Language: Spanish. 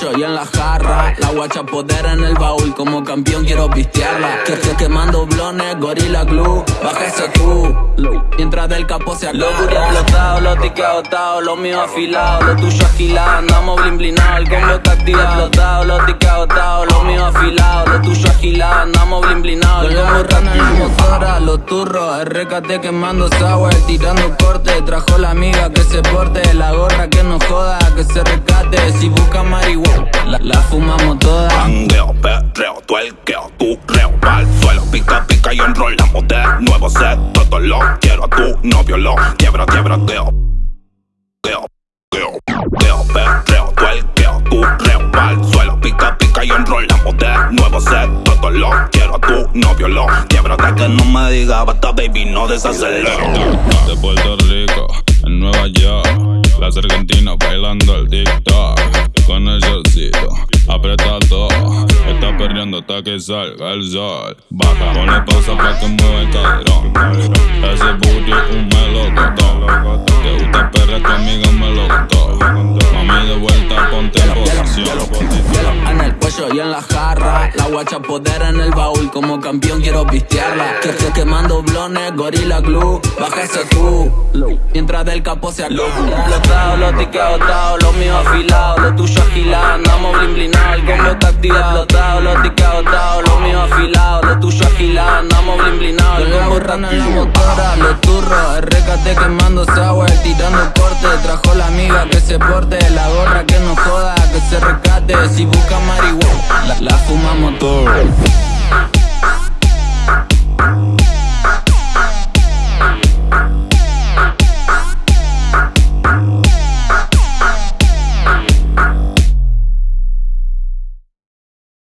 y en la jarra. La guacha poder en el baúl, como campeón quiero pistearla. Que, que quemando blones, gorila glue, baja ese Q. Mientras del capo se acaba. Los explotado, los tickets agotados, los míos afilados, los tuyos agilados. Andamos blin blinado, el combo está activado. Explotado, los tickets agotados, los míos afilados, los tuyos agilados. Andamos blin blinado, el combo está motora, los turros, RKT quemando sour, tirando corte. Trajo la amiga que se la, la fumamos toda. Mangueo, perreo, tuelqueo, turreo, pa'l suelo, pica, pica y enrolamos de nuevo set. Todo lo quiero a tu novio, lo quiebra, quiebra, geo. Geo, geo, geo, perreo, tuelqueo, turreo, pa'l suelo, pica, pica y enrolamos de nuevo set. Todo lo quiero a tu novio, lo quiebra, hasta que no me diga basta, baby, no desacelero. De Puerto Rico, en Nueva York Las argentinas bailando el TikTok Hasta que salga el sol. Baja, ponle pausa pa' que mueva el caderón Ese booty un melocotón. Te gusta perra, tu amiga me lo contó. Mami de vuelta, ponte en En el cuello y en la jarra. La guacha poder en el baúl Como campeón quiero pistearla. Que que quemando blones, gorila glue Baja ese Q Mientras del capo se Explotado, los tickets agotados Los míos afilados, los tuyos agilados Andamos blin blinado, Serrano en la motora, los turros RKT quemando sour, tirando corte. Trajo la amiga que se porte, la gorra que no joda Que se rescate, si busca marihuana La, la fumamos todo